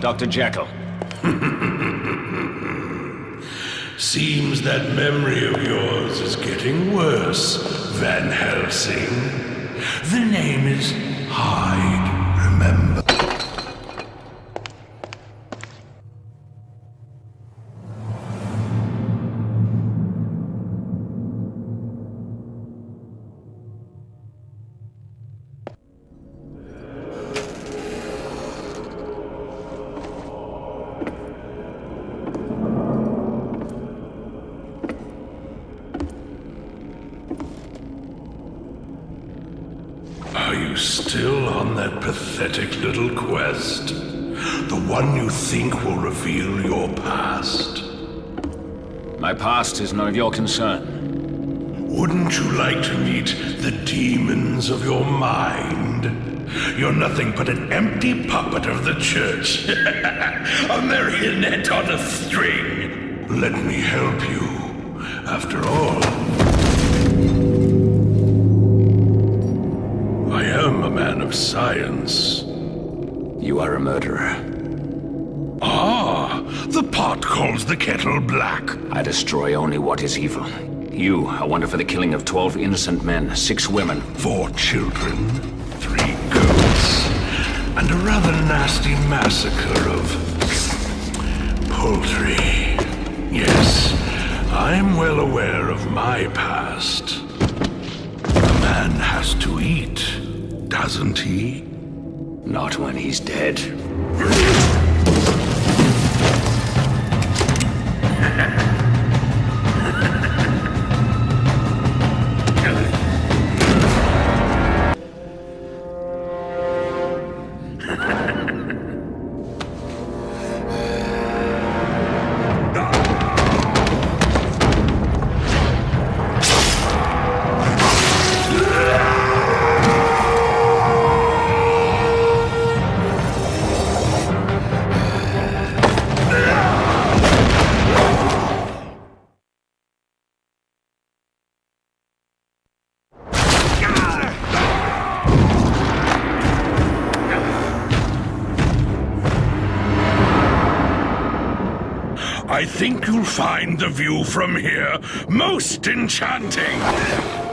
Dr. Jekyll. Seems that memory of yours is getting worse, Van Helsing. The name is Hyde, pathetic little quest? The one you think will reveal your past? My past is none of your concern. Wouldn't you like to meet the demons of your mind? You're nothing but an empty puppet of the church. a marionette on a string. Let me help you. After all, of science. You are a murderer. Ah, the pot calls the kettle black. I destroy only what is evil. You are wanted for the killing of 12 innocent men, six women. Four children, three goats, and a rather nasty massacre of poultry. Yes, I'm well aware of my past. A man has to eat, doesn't he? Not when he's dead. I think you'll find the view from here most enchanting.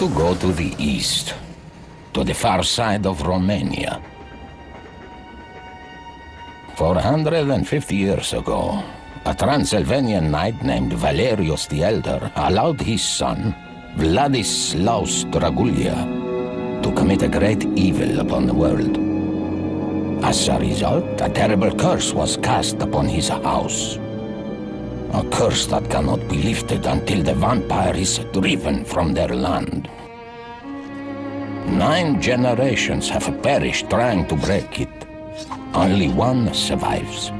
To go to the east, to the far side of Romania. 450 years ago, a Transylvanian knight named Valerious the Elder allowed his son, Vladislaus Dragulia, to commit a great evil upon the world. As a result, a terrible curse was cast upon his house. A curse that cannot be lifted until the vampire is driven from their land. Nine generations have perished trying to break it. Only one survives.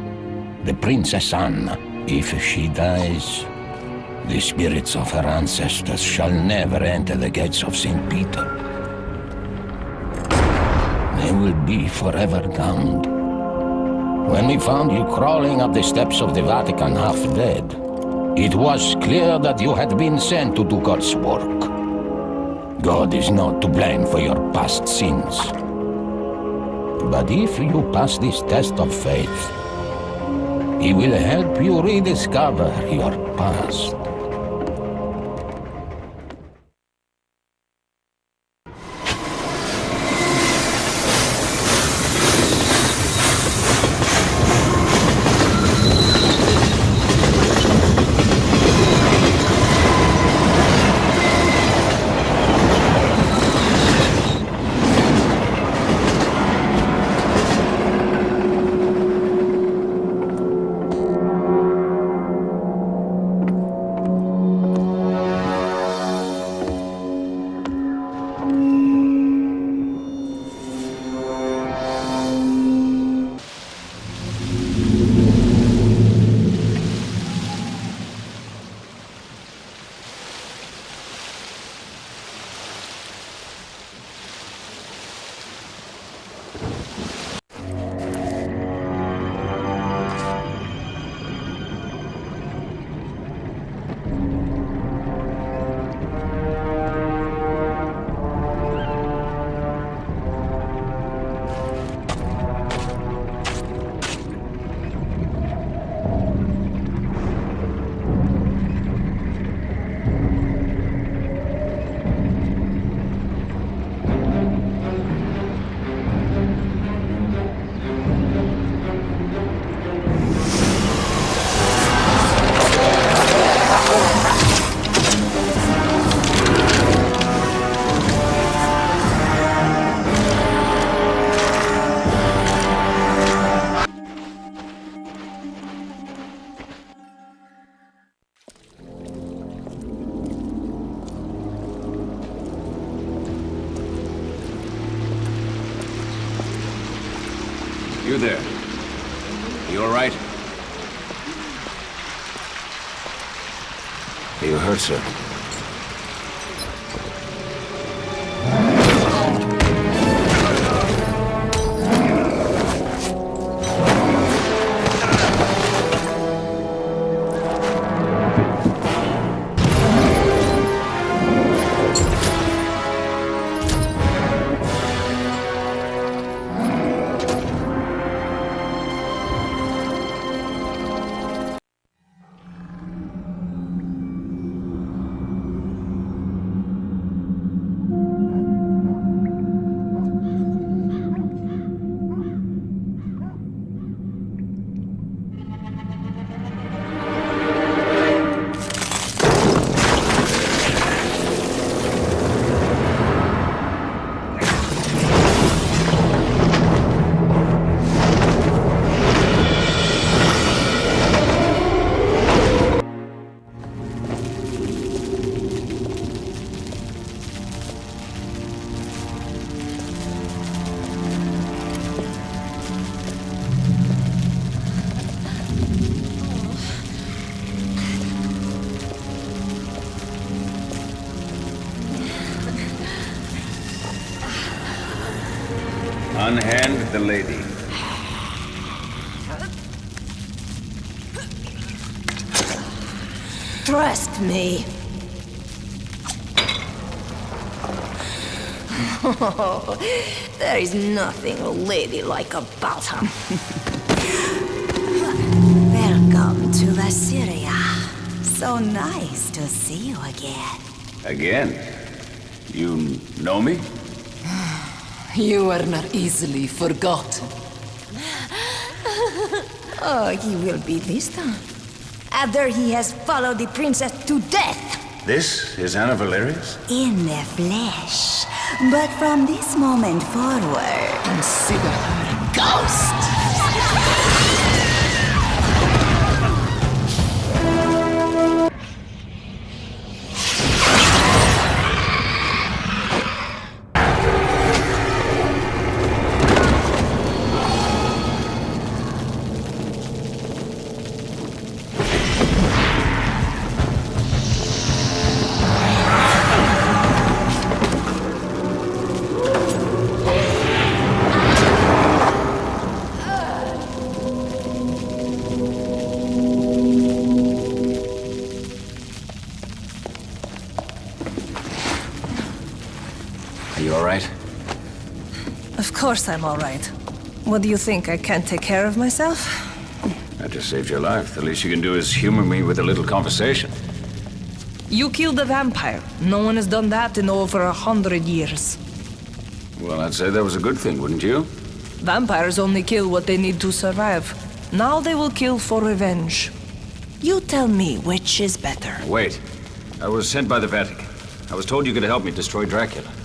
The Princess Anna. If she dies, the spirits of her ancestors shall never enter the gates of St. Peter. They will be forever damned. When we found you crawling up the steps of the Vatican half dead, it was clear that you had been sent to do God's work. God is not to blame for your past sins. But if you pass this test of faith, He will help you rediscover your past. Unhand the lady. Trust me. Oh, there is nothing ladylike about her. Welcome to Assyria. So nice to see you again. Again? You know me? You are not easily forgotten. Oh, he will be this time. After he has followed the princess to death. This is Anna Valerious? In the flesh. But from this moment forward, Consider her a ghost. Course I'm all right. What do you think? I can't take care of myself? I just saved your life. The least you can do is humor me with a little conversation. You killed a vampire. No one has done that in over a hundred years. Well, I'd say that was a good thing, wouldn't you? Vampires only kill what they need to survive. Now they will kill for revenge. You tell me which is better. Wait. I was sent by the Vatican. I was told you could help me destroy Dracula.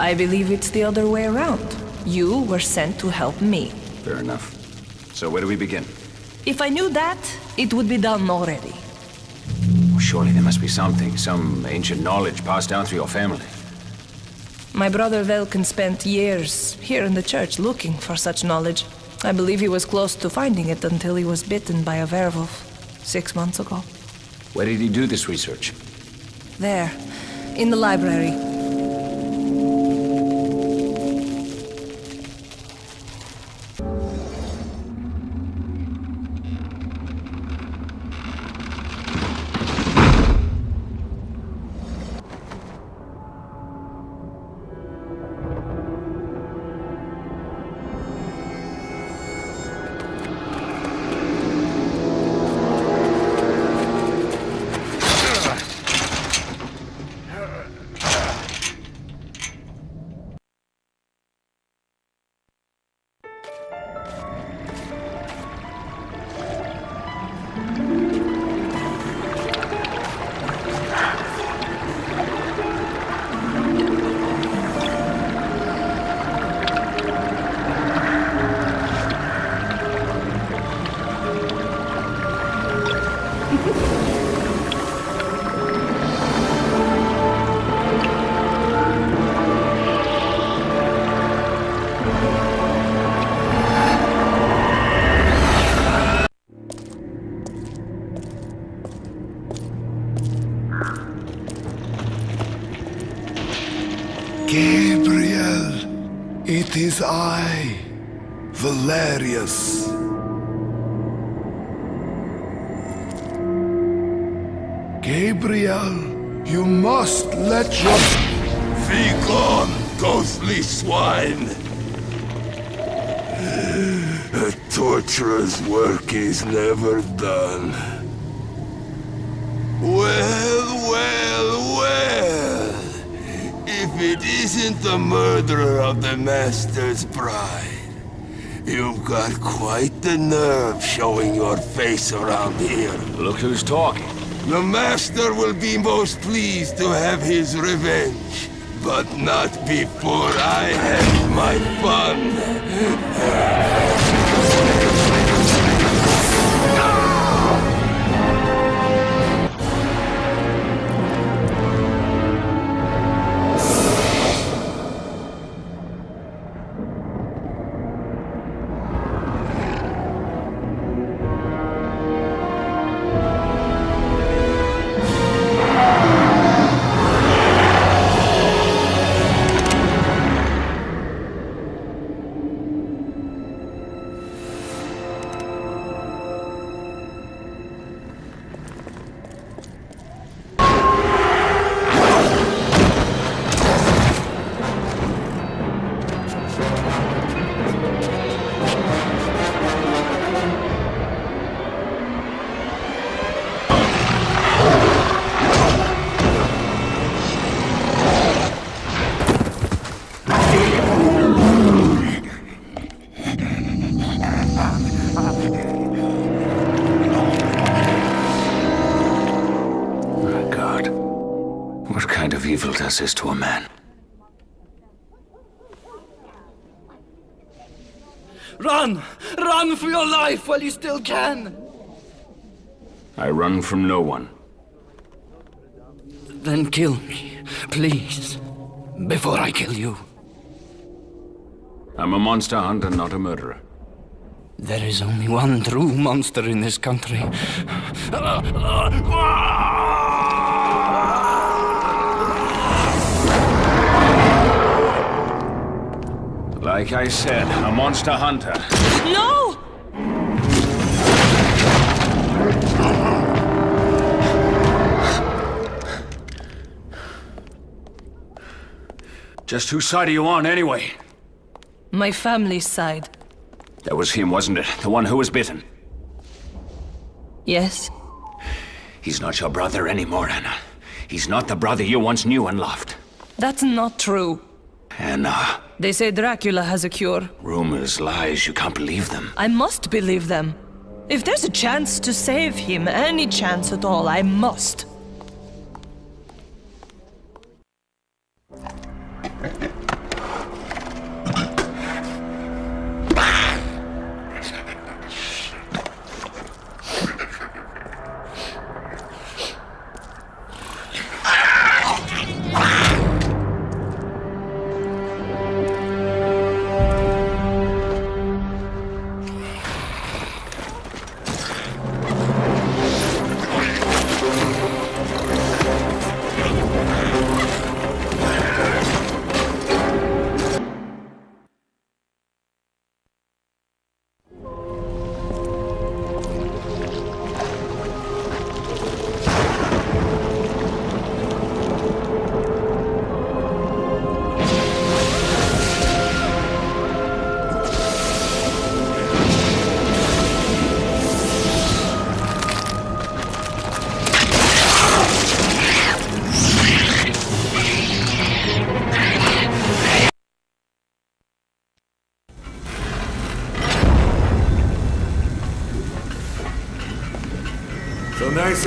I believe it's the other way around. You were sent to help me. Fair enough. So where do we begin? If I knew that, it would be done already. Well, surely there must be something, some ancient knowledge passed down through your family. My brother Velkan spent years here in the church looking for such knowledge. I believe he was close to finding it until he was bitten by a werewolf six months ago. Where did he do this research? There, in the library. Valerious. Gabriel, you must let your... Be gone, ghostly swine! A torturer's work is never done. Well, well. If it isn't the murderer of the Master's bride, you've got quite the nerve showing your face around here. Look who's talking. The Master will be most pleased to have his revenge, but not before I have my fun. What kind of evil does this to a man? Run! Run for your life while you still can! I run from no one. Then kill me, please. Before I kill you. I'm a monster hunter, not a murderer. There is only one true monster in this country. Like I said, a monster hunter. No! Just whose side are you on, anyway? My family's side. That was him, wasn't it? The one who was bitten. Yes? He's not your brother anymore, Anna. He's not the brother you once knew and loved. That's not true. Anna, They say Dracula has a cure. rumors, lies, you can't believe them. I must believe them. If there's a chance to save him, any chance at all, I must.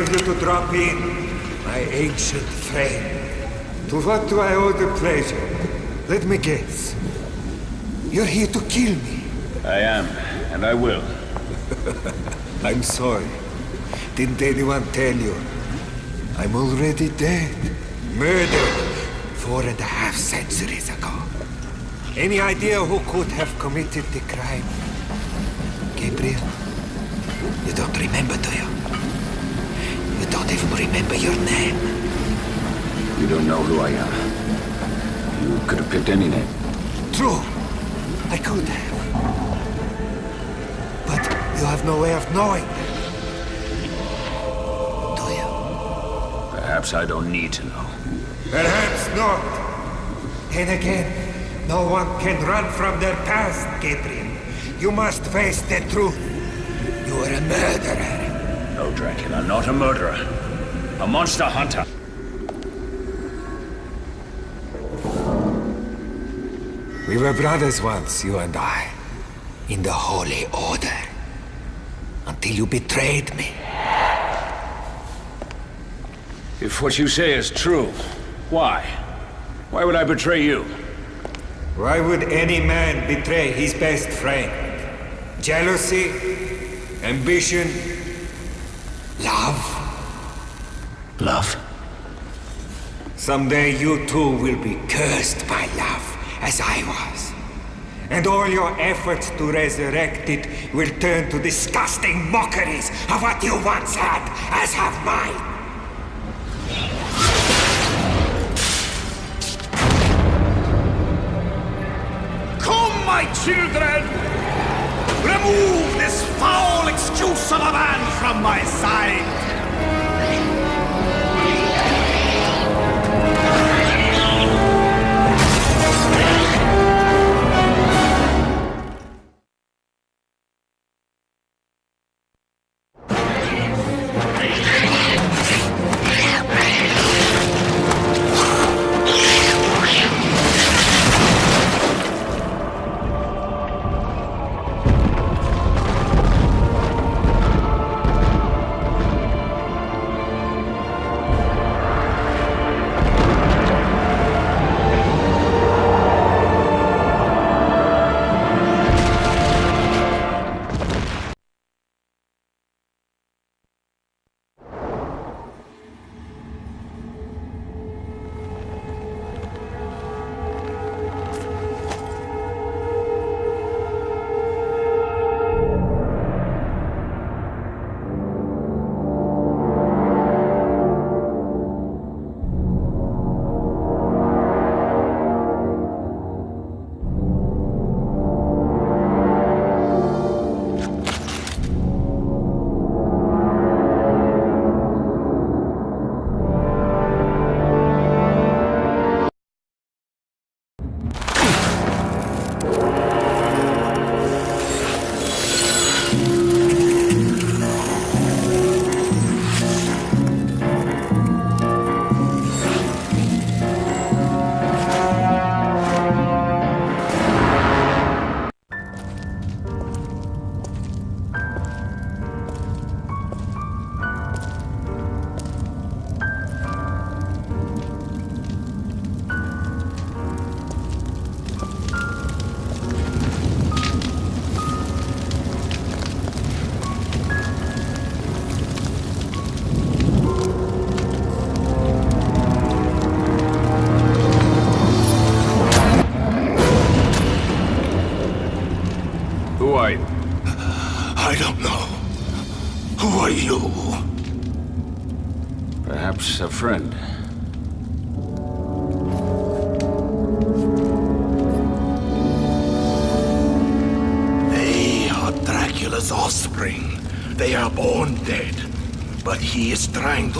Of you to drop in, my ancient friend. To what do I owe the pleasure? Let me guess. You're here to kill me. I am, and I will. I'm sorry. Didn't anyone tell you? I'm already dead. Murdered four and a half centuries ago. Any idea who could have committed the crime? Gabriel? You don't remember, do you? You don't even remember your name. You don't know who I am. You could have picked any name. True. I could have. But you have no way of knowing. Do you? Perhaps I don't need to know. Perhaps not. Then again, no one can run from their past, Gabriel. You must face the truth. You are a murderer. No, Dracula, not a murderer. A monster hunter. We were brothers once, you and I. In the Holy Order. Until you betrayed me. If what you say is true, why? Why would I betray you? Why would any man betray his best friend? Jealousy? Ambition? Love? Love. Someday you too will be cursed by love, as I was. And all your efforts to resurrect it will turn to disgusting mockeries of what you once had, as have mine. Come, my children! Remove this foul excuse of a man from my side!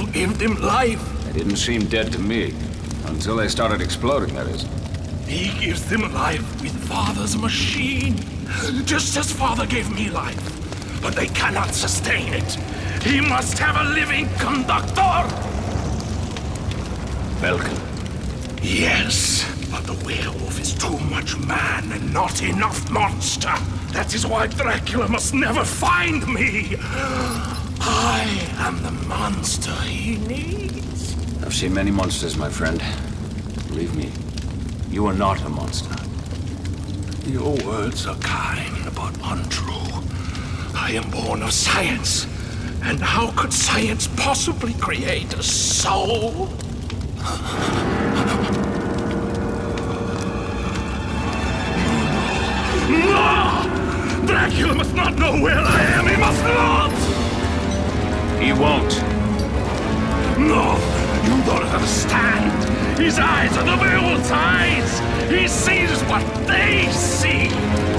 To give them life. They didn't seem dead to me. Until they started exploding, that is. He gives them life with Father's machine. Just as Father gave me life. But they cannot sustain it. He must have a living conductor! Velkan. Yes, but the werewolf is too much man and not enough monster. That is why Dracula must never find me. I am the monster he needs. I've seen many monsters, my friend. Believe me, you are not a monster. Your words are kind, but untrue. I am born of science. And how could science possibly create a soul? No! Dracula must not know where I am. He must not! He won't. No, you don't understand. His eyes are the werewolf's eyes! He sees what they see!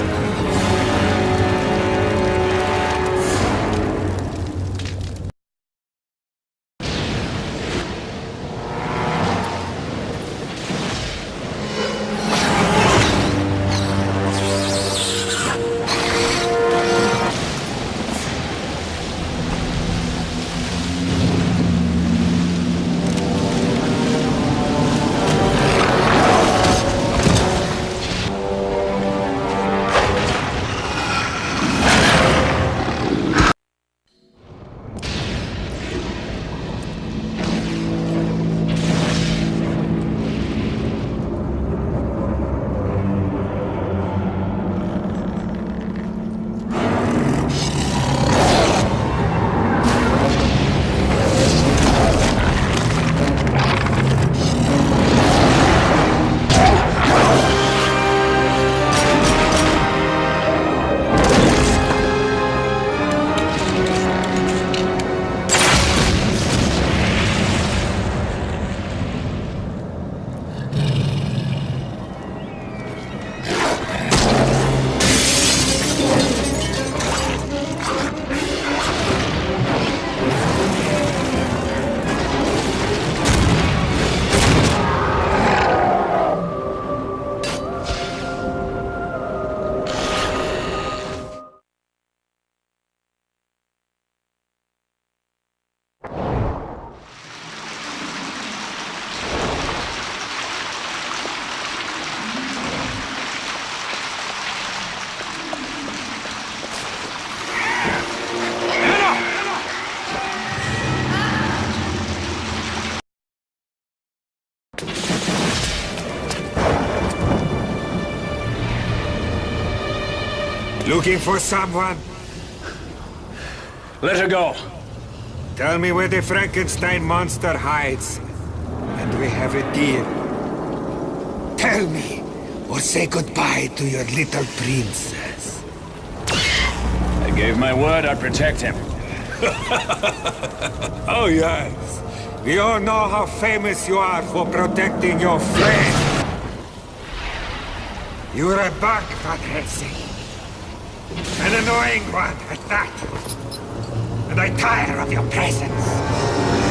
Looking for someone? Let her go. Tell me where the Frankenstein monster hides. And we have a deal. Tell me, or say goodbye to your little princess. I gave my word I'd protect him. oh yes. We all know how famous you are for protecting your friend. You're a bug, Van Helsing. An annoying one at that. And I tire of your presence.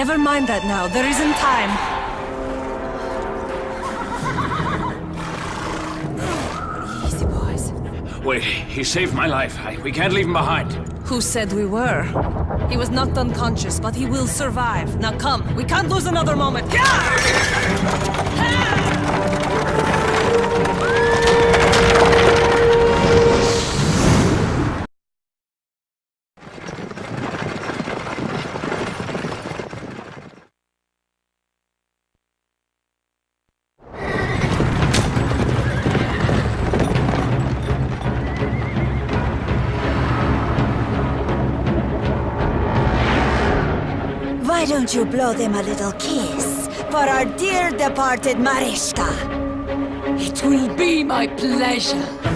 Never mind that now. There isn't time. Easy, boys. Wait, he saved my life. I, we can't leave him behind. Who said we were? He was knocked unconscious, but he will survive. Now come, we can't lose another moment. Why don't you blow them a little kiss for our dear departed Marishka? It will be my pleasure.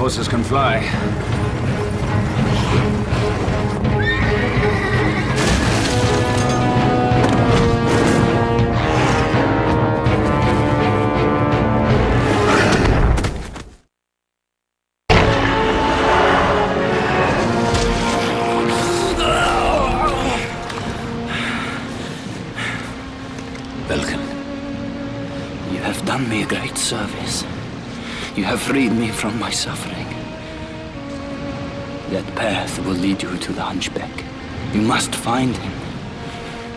Horses can fly. Velkan. You have done me a great service. You have freed me from my suffering. Will lead you to the Hunchback. You must find him.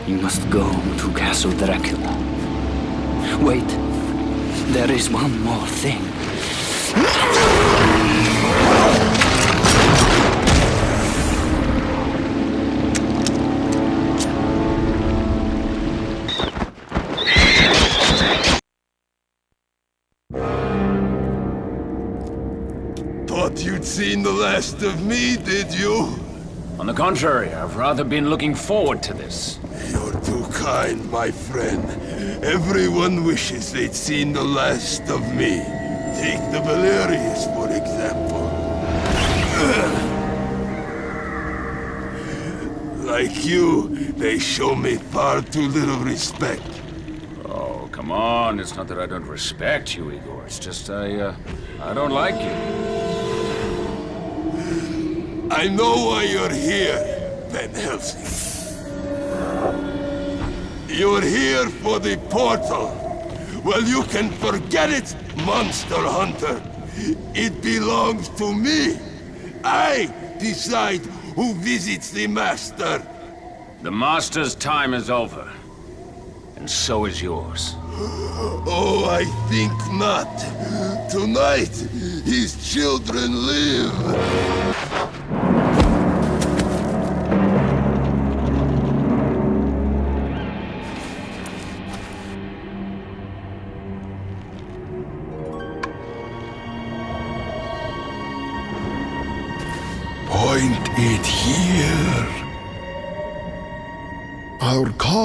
You must go to Castle Dracula. Wait. There is one more thing. Of me, did you? On the contrary, I've rather been looking forward to this. You're too kind, my friend. Everyone wishes they'd seen the last of me. Take the Valerious, for example. Like you, they show me far too little respect. Oh, come on. It's not that I don't respect you, Igor. It's just I, uh, I don't like you. I know why you're here, Van Helsing. You're here for the portal. Well, you can forget it, Monster Hunter. It belongs to me. I decide who visits the Master. The Master's time is over. And so is yours. Oh, I think not. Tonight, his children live.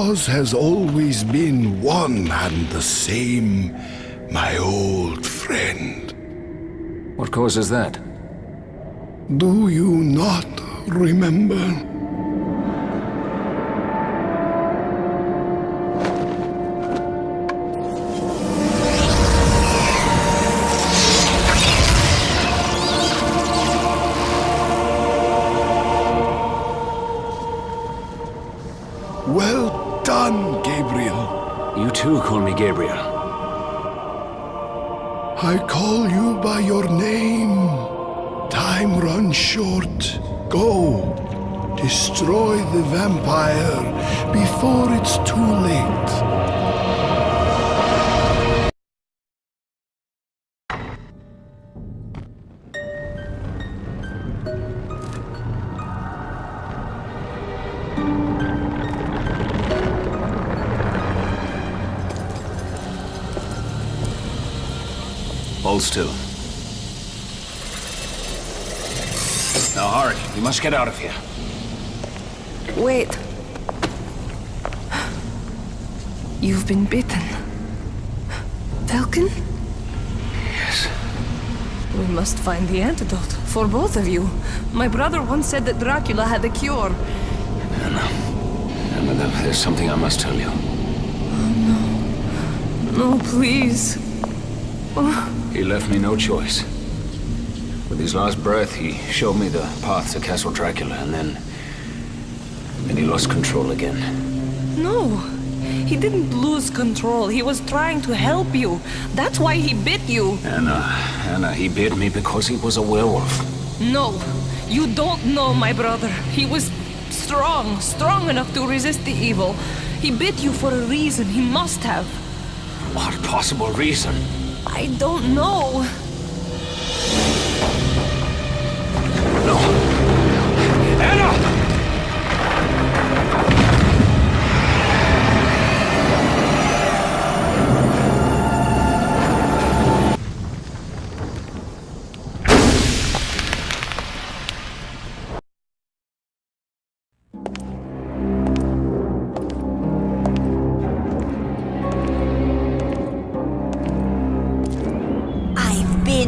Cause has always been one and the same, my old friend. What cause is that? Do you not remember? Gabriel. I call you by your name. Time runs short. Go. Destroy the vampire before it's too late. Hold still. Now hurry. We must get out of here. Wait. You've been bitten. Velkan? Yes. We must find the antidote for both of you. My brother once said that Dracula had the cure. Emma, there's something I must tell you. Oh, no, No, please. Oh. He left me no choice. With his last breath, he showed me the path to Castle Dracula, and then... Then he lost control again. No. He didn't lose control. He was trying to help you. That's why he bit you. Anna, Anna, he bit me because he was a werewolf. No, you don't know my brother. He was strong, strong enough to resist the evil. He bit you for a reason. He must have. What possible reason? I don't know.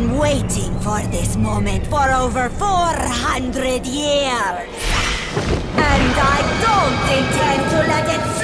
Been waiting for this moment for over 400 years. And I don't intend to let it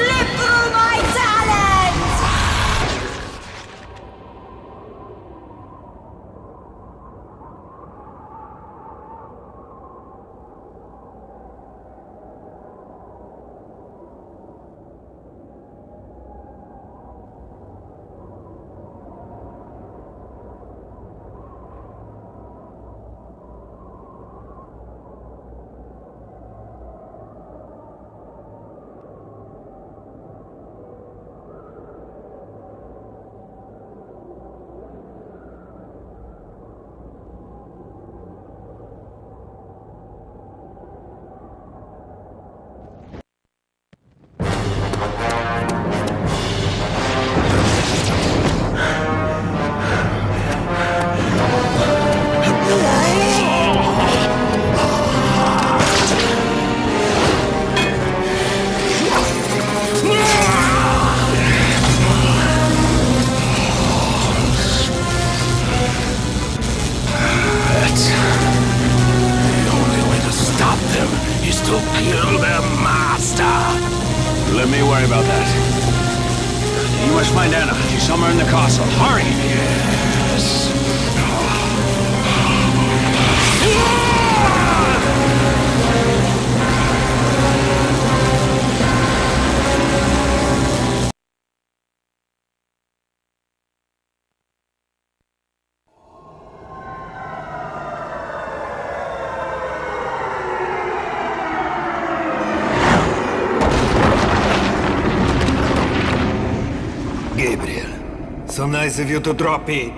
so nice of you to drop in.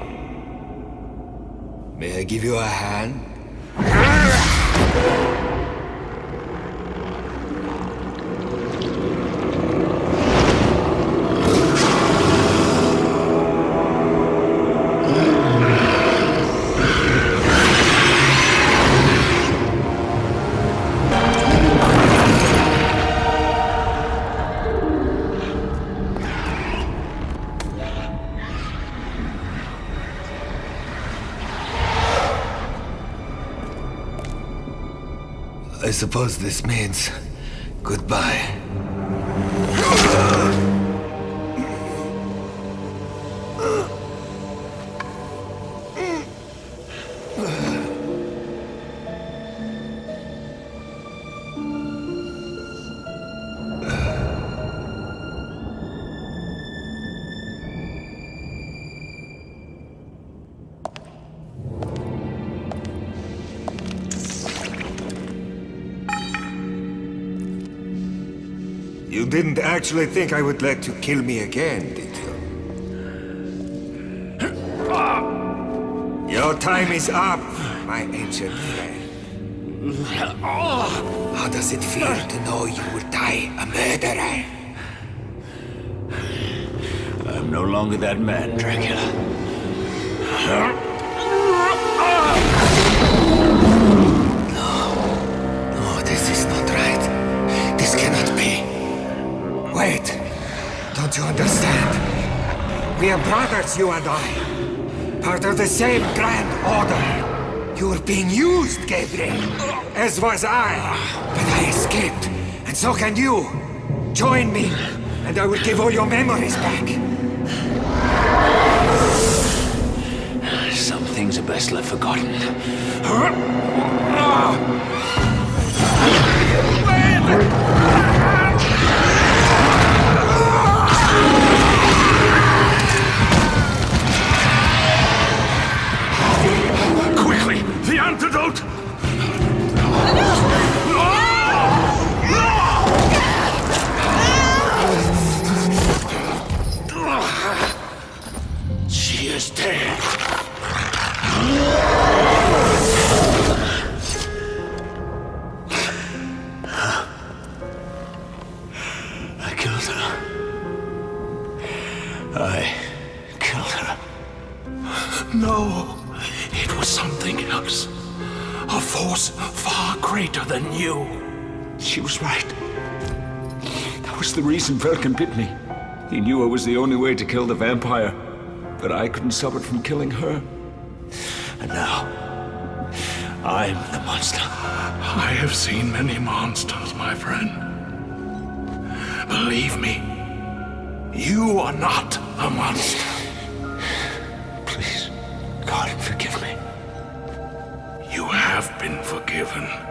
May I give you a hand? Suppose this means goodbye. Actually think I would let you kill me again, did you? Your time is up, my ancient friend. How does it feel to know you will die a murderer? I'm no longer that man, Dracula. You understand? We are brothers, you and I. Part of the same grand order. You were being used, Gabriel. As was I. But I escaped. And so can you. Join me, and I will give all your memories back. Some things are best left forgotten. Out! She is dead. Greater than you. She was right. That was the reason Velkan bit me. He knew I was the only way to kill the vampire, but I couldn't stop it from killing her. And now, I'm the monster. I have seen many monsters, my friend. Believe me, you are not a monster. Please, God, forgive me. You have been forgiven.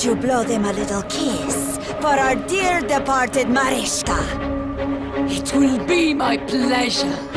Why don't you blow them a little kiss for our dear departed Marishka? It will be my pleasure.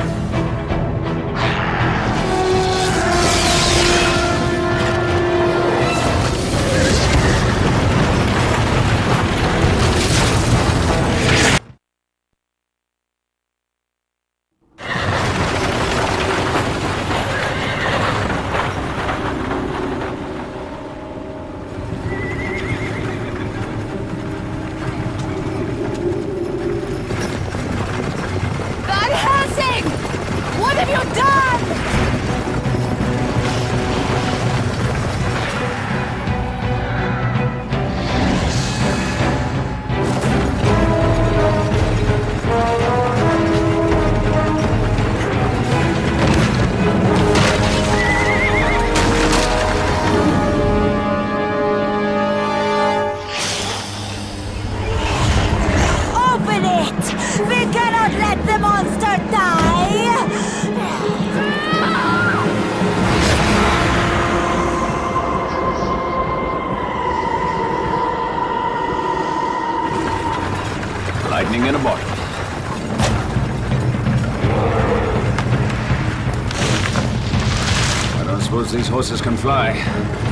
These horses can fly.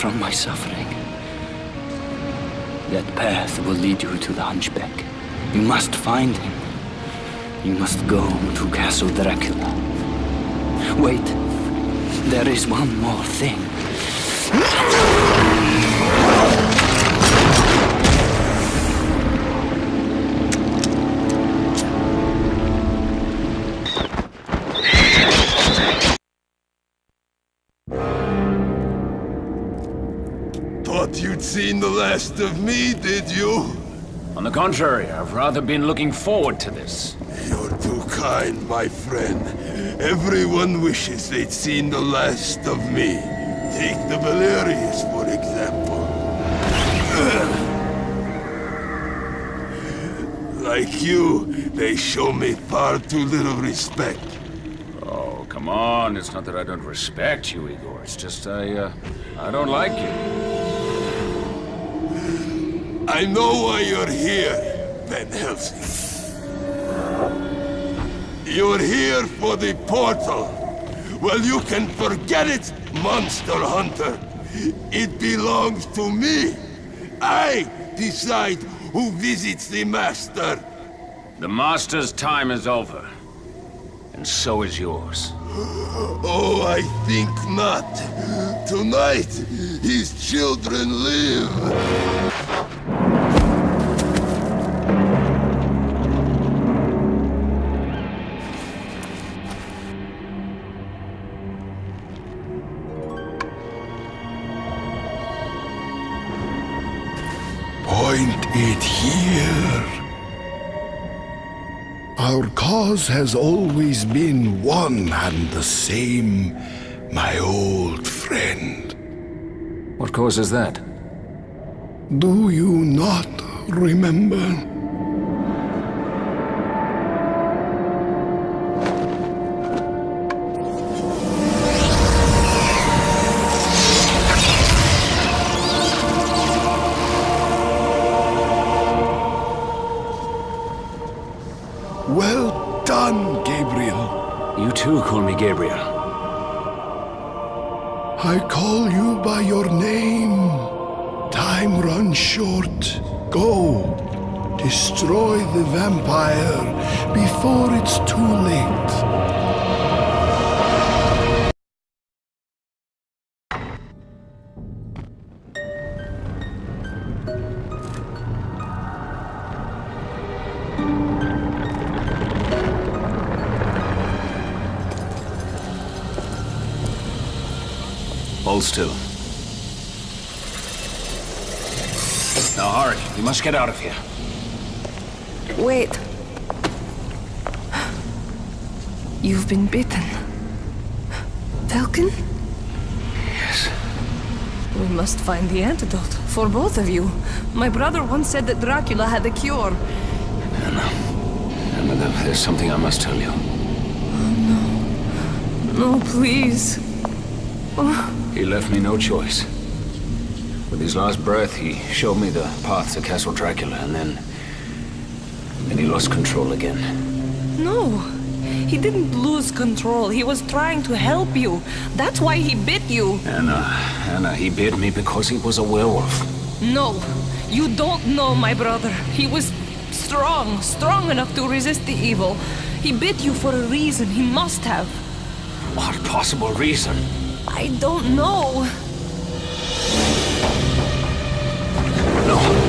From my suffering. That path will lead you to the Hunchback. You must find him. You must go to Castle Dracula. Wait, there is one more thing. Last of me, did you? On the contrary, I've rather been looking forward to this. You're too kind, my friend. Everyone wishes they'd seen the last of me. Take the Valerious, for example. Like you, they show me far too little respect. Oh, come on. It's not that I don't respect you, Igor. It's just I, uh, I don't like you. I know why you're here, Van Helsing. You're here for the portal. Well, you can forget it, Monster Hunter. It belongs to me. I decide who visits the Master. The Master's time is over. And so is yours. Oh, I think not. Tonight, his children live. Cause has always been one and the same, my old friend. What cause is that? Do you not remember? Now hurry. We must get out of here. Wait. You've been bitten. Velkan? Yes. We must find the antidote for both of you. My brother once said that Dracula had a cure. Anna. Anna, there's something I must tell you. Oh, no, No, please. Oh. He left me no choice. With his last breath, he showed me the path to Castle Dracula, and then... Then he lost control again. No. He didn't lose control. He was trying to help you. That's why he bit you. Anna, Anna, he bit me because he was a werewolf. No. You don't know my brother. He was strong, strong enough to resist the evil. He bit you for a reason. He must have. What possible reason? I don't know. No.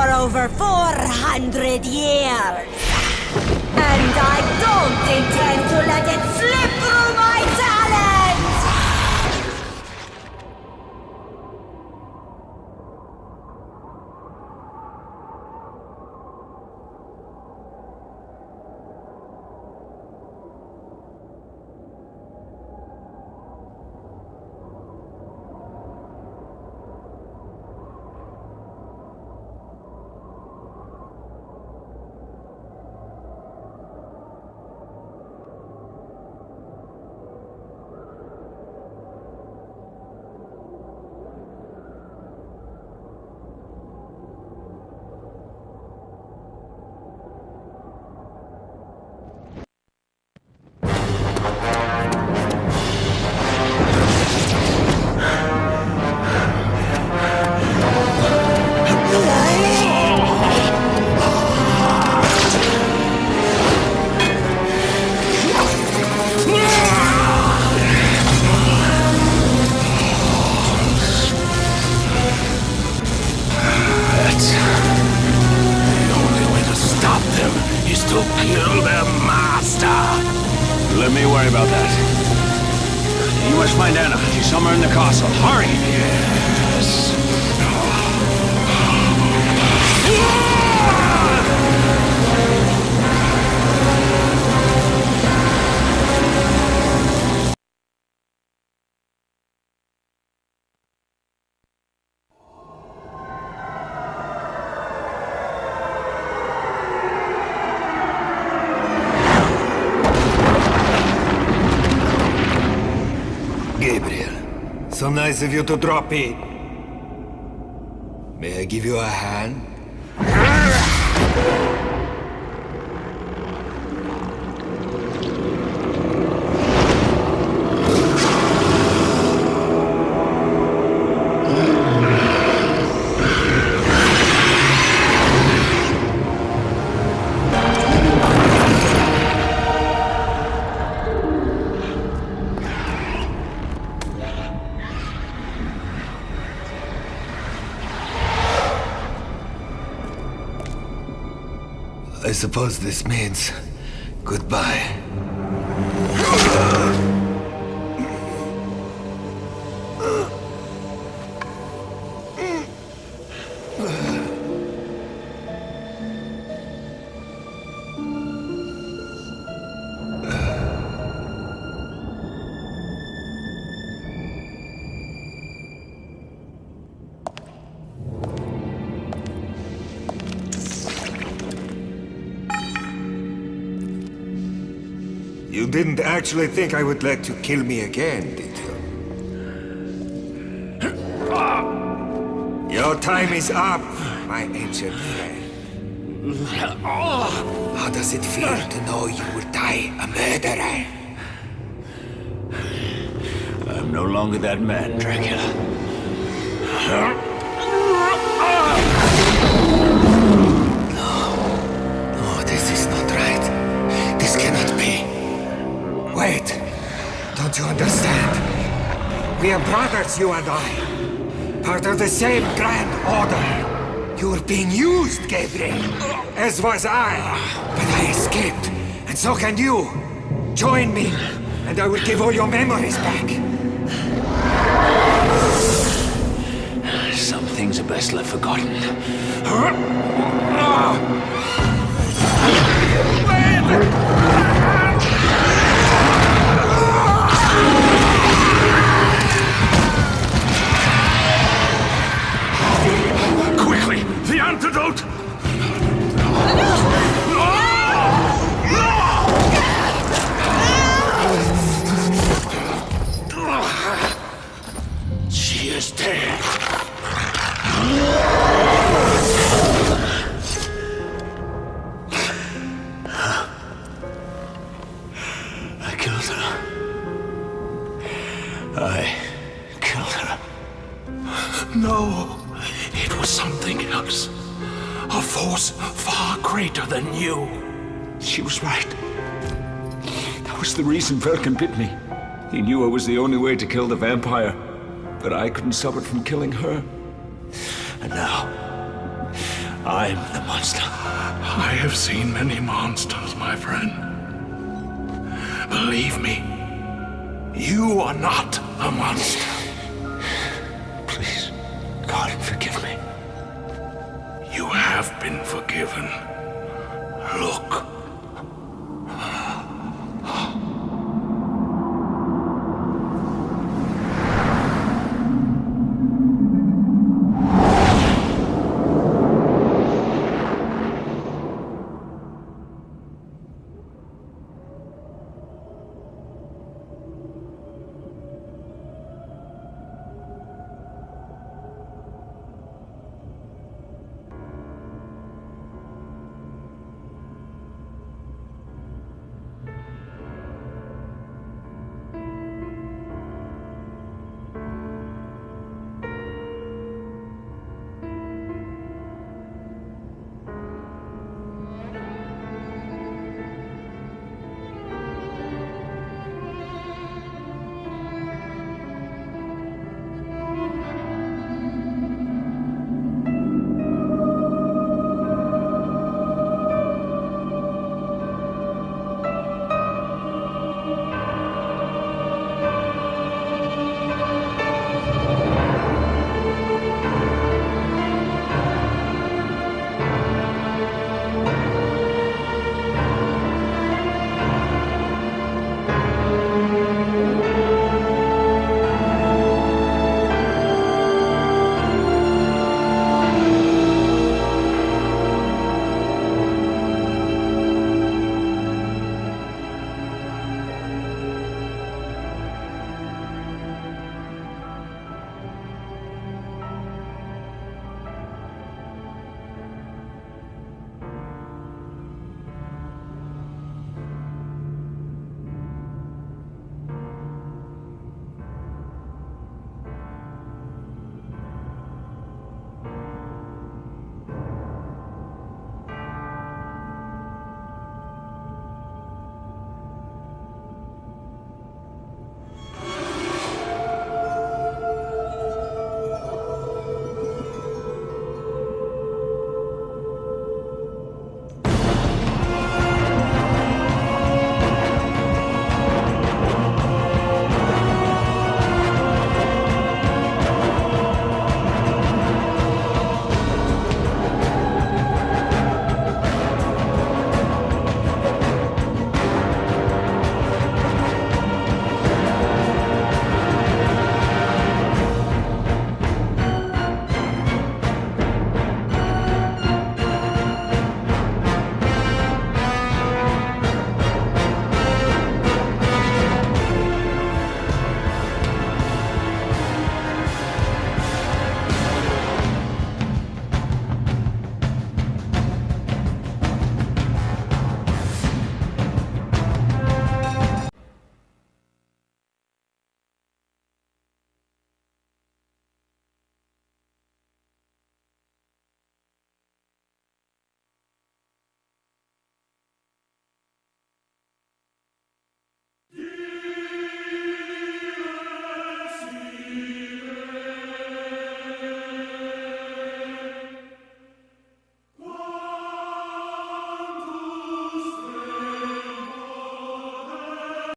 For over 400 years. And I don't intend to kill their master. Let me worry about that. You must find Anna. She's somewhere in the castle. Hurry! Yes. Ah! Nice of you to drop in. May I give you a hand? Suppose this means goodbye. Actually think I would let you kill me again, did you? Your time is up, my ancient friend. How does it feel to know you will die a murderer? I'm no longer that man, Dracula. No, this is not to understand. We are brothers, you and I. Part of the same grand order. You were being used, Gabriel. As was I. But I escaped. And so can you. Join me, and I will give all your memories back. Some things are best left forgotten. Quickly, I killed her. I killed her. No, it was something else. A force far greater than you. She was right. That was the reason Velkan bit me. He knew I was the only way to kill the vampire, but I couldn't stop it from killing her. And now, I'm the monster. I have seen many monsters, my friend. Believe me, you are not a monster. Please, God, forgive me. You have been forgiven.